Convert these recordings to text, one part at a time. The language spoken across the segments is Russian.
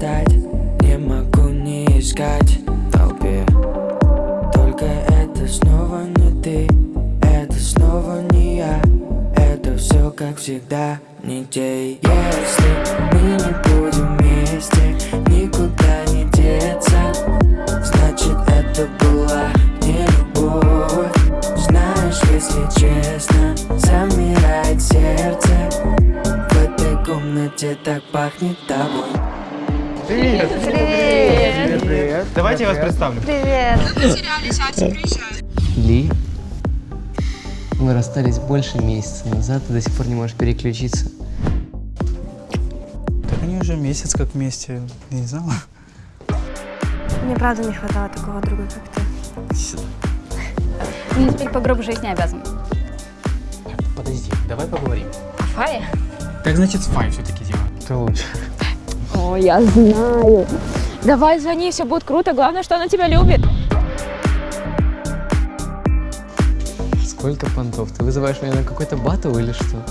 достать Не могу не искать в толпе. Только это снова не ты Это снова не я. Это все как всегда не те Если мы не будем вместе Никуда не деться Значит это была не любовь. Знаешь, если честно Замирает сердце. В этой комнате так пахнет тобой Привет! Привет! Привет! Давайте я вас представлю. Привет! Ли, мы расстались больше месяца назад, ты до сих пор не можешь переключиться. Так они уже месяц как вместе, я не знала. Мне правда не хватало такого друга, как ты. Мне теперь по гробу жизни обязан. Подожди, давай поговорим. Фая? Как значит с Фай все-таки дело? Ты лучше. О, я знаю. Давай звони, все будет круто. Главное, что она тебя любит. Сколько понтов? Ты вызываешь меня на какой-то батл или что?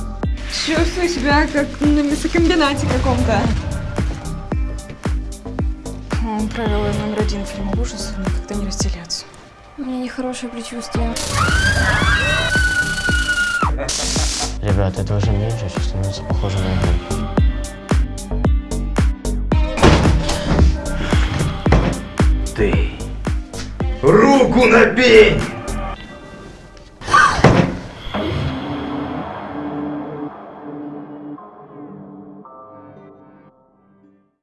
Чувствую себя как на мясокомбинате каком-то. Он правило номер один фильма ужасов никогда не разделяться. У меня нехорошее предчувствие. Ребят, это уже меньше, все становится похоже на игру. Ты. Руку на пень!